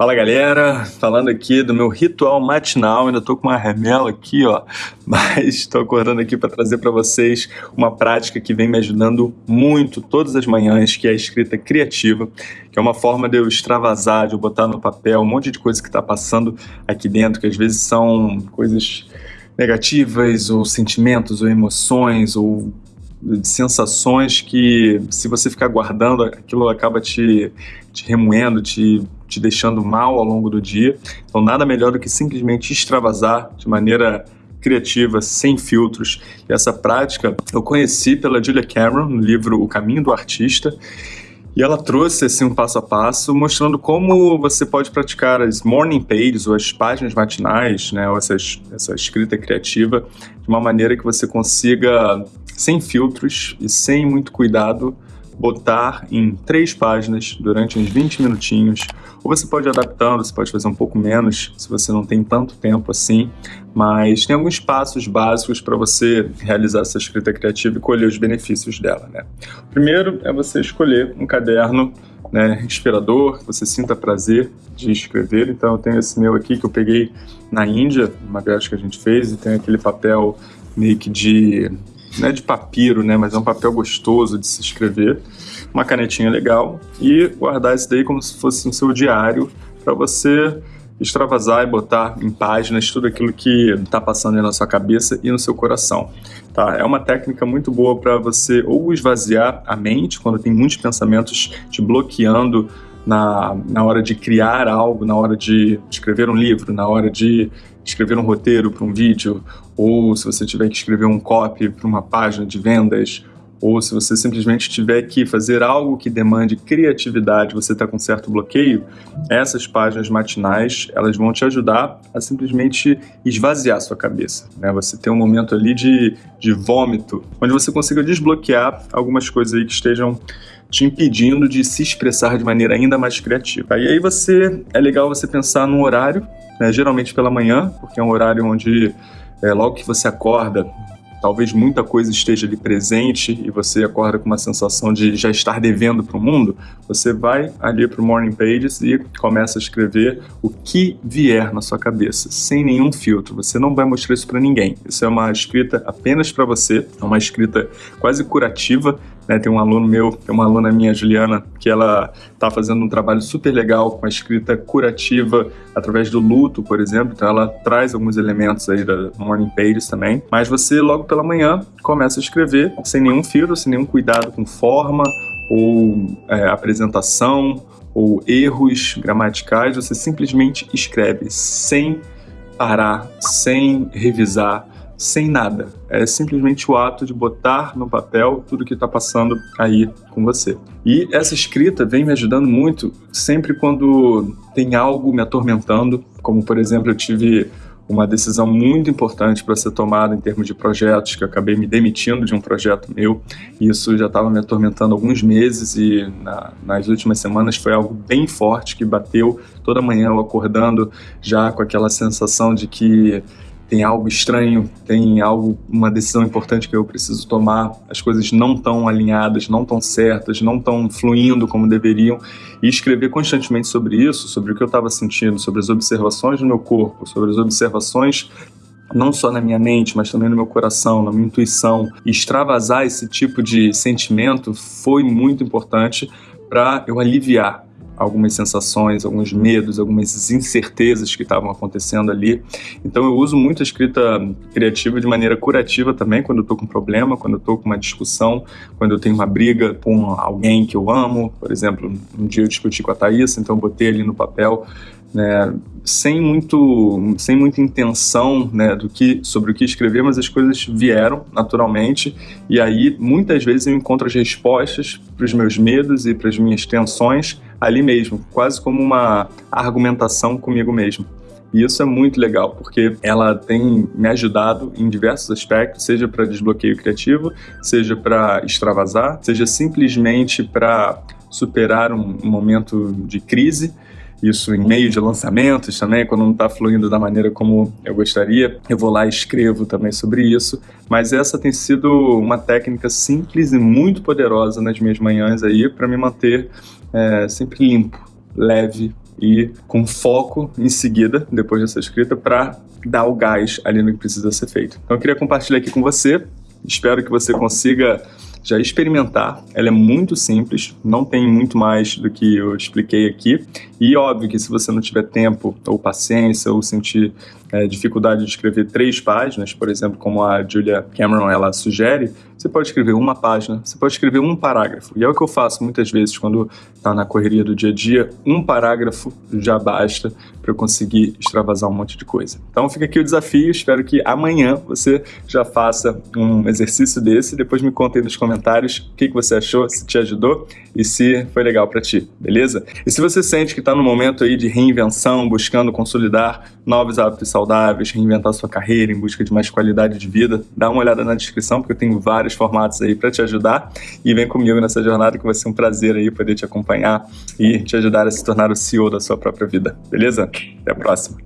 Fala galera, falando aqui do meu ritual matinal, ainda tô com uma remela aqui, ó, mas estou acordando aqui para trazer para vocês uma prática que vem me ajudando muito todas as manhãs, que é a escrita criativa, que é uma forma de eu extravasar, de eu botar no papel um monte de coisa que está passando aqui dentro, que às vezes são coisas negativas, ou sentimentos, ou emoções, ou sensações que se você ficar guardando, aquilo acaba te, te remoendo, te, te deixando mal ao longo do dia. Então nada melhor do que simplesmente extravasar de maneira criativa, sem filtros. E essa prática eu conheci pela Julia Cameron no livro O Caminho do Artista. E ela trouxe assim, um passo a passo, mostrando como você pode praticar as morning pages, ou as páginas matinais, né, ou essa, essa escrita criativa, de uma maneira que você consiga sem filtros e sem muito cuidado, botar em três páginas durante uns 20 minutinhos. Ou você pode ir adaptando, você pode fazer um pouco menos, se você não tem tanto tempo assim, mas tem alguns passos básicos para você realizar essa escrita criativa e colher os benefícios dela. Né? O primeiro é você escolher um caderno né, inspirador, que você sinta prazer de escrever. Então eu tenho esse meu aqui que eu peguei na Índia, uma viagem que a gente fez, e tem aquele papel meio que de não é de papiro, né, mas é um papel gostoso de se escrever, uma canetinha legal e guardar isso daí como se fosse no seu diário para você extravasar e botar em páginas tudo aquilo que está passando na sua cabeça e no seu coração. Tá? É uma técnica muito boa para você ou esvaziar a mente quando tem muitos pensamentos te bloqueando na, na hora de criar algo, na hora de escrever um livro, na hora de escrever um roteiro para um vídeo, ou se você tiver que escrever um copy para uma página de vendas, ou se você simplesmente tiver que fazer algo que demande criatividade, você está com certo bloqueio, essas páginas matinais, elas vão te ajudar a simplesmente esvaziar sua cabeça. Né? Você tem um momento ali de, de vômito, onde você consiga desbloquear algumas coisas aí que estejam te impedindo de se expressar de maneira ainda mais criativa. E aí você, é legal você pensar num horário, né, geralmente pela manhã, porque é um horário onde é, logo que você acorda, talvez muita coisa esteja ali presente e você acorda com uma sensação de já estar devendo para o mundo, você vai ali para o Morning Pages e começa a escrever o que vier na sua cabeça, sem nenhum filtro. Você não vai mostrar isso para ninguém. Isso é uma escrita apenas para você, é uma escrita quase curativa, né, tem um aluno meu, tem uma aluna minha, Juliana, que ela está fazendo um trabalho super legal com a escrita curativa através do luto, por exemplo. Então ela traz alguns elementos aí da Morning Pages também. Mas você, logo pela manhã, começa a escrever sem nenhum filtro, sem nenhum cuidado com forma ou é, apresentação ou erros gramaticais. Você simplesmente escreve sem parar, sem revisar, sem nada. É simplesmente o ato de botar no papel tudo que está passando aí com você. E essa escrita vem me ajudando muito sempre quando tem algo me atormentando, como por exemplo eu tive uma decisão muito importante para ser tomada em termos de projetos, que eu acabei me demitindo de um projeto meu, isso já estava me atormentando alguns meses e na, nas últimas semanas foi algo bem forte que bateu toda manhã eu acordando já com aquela sensação de que tem algo estranho, tem algo, uma decisão importante que eu preciso tomar, as coisas não estão alinhadas, não estão certas, não estão fluindo como deveriam, e escrever constantemente sobre isso, sobre o que eu estava sentindo, sobre as observações do meu corpo, sobre as observações não só na minha mente, mas também no meu coração, na minha intuição, extravasar esse tipo de sentimento foi muito importante para eu aliviar algumas sensações, alguns medos, algumas incertezas que estavam acontecendo ali. Então eu uso muito a escrita criativa de maneira curativa também, quando eu estou com um problema, quando eu estou com uma discussão, quando eu tenho uma briga com alguém que eu amo. Por exemplo, um dia eu discuti com a Thaís, então eu botei ali no papel né, sem muito sem muita intenção né, do que sobre o que escrever, mas as coisas vieram naturalmente e aí muitas vezes eu encontro as respostas para os meus medos e para as minhas tensões ali mesmo, quase como uma argumentação comigo mesmo. E isso é muito legal, porque ela tem me ajudado em diversos aspectos, seja para desbloqueio criativo, seja para extravasar, seja simplesmente para superar um momento de crise, isso em meio de lançamentos também, quando não está fluindo da maneira como eu gostaria. Eu vou lá e escrevo também sobre isso. Mas essa tem sido uma técnica simples e muito poderosa nas minhas manhãs aí para me manter é, sempre limpo, leve e com foco em seguida, depois dessa escrita, para dar o gás ali no que precisa ser feito. Então eu queria compartilhar aqui com você, espero que você consiga já experimentar. Ela é muito simples, não tem muito mais do que eu expliquei aqui. E óbvio que se você não tiver tempo ou paciência ou sentir é, dificuldade de escrever três páginas, por exemplo, como a Julia Cameron ela sugere, você pode escrever uma página, você pode escrever um parágrafo. E é o que eu faço muitas vezes quando está na correria do dia a dia. Um parágrafo já basta para eu conseguir extravasar um monte de coisa. Então fica aqui o desafio, espero que amanhã você já faça um exercício desse. Depois me conta aí nos comentários o que, que você achou, se te ajudou e se foi legal para ti, beleza? E se você sente que está no momento aí de reinvenção, buscando consolidar novos hábitos reinventar sua carreira em busca de mais qualidade de vida, dá uma olhada na descrição porque eu tenho vários formatos aí para te ajudar e vem comigo nessa jornada que vai ser um prazer aí poder te acompanhar e te ajudar a se tornar o CEO da sua própria vida, beleza? Até a próxima!